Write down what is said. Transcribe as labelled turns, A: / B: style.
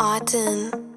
A: Autumn.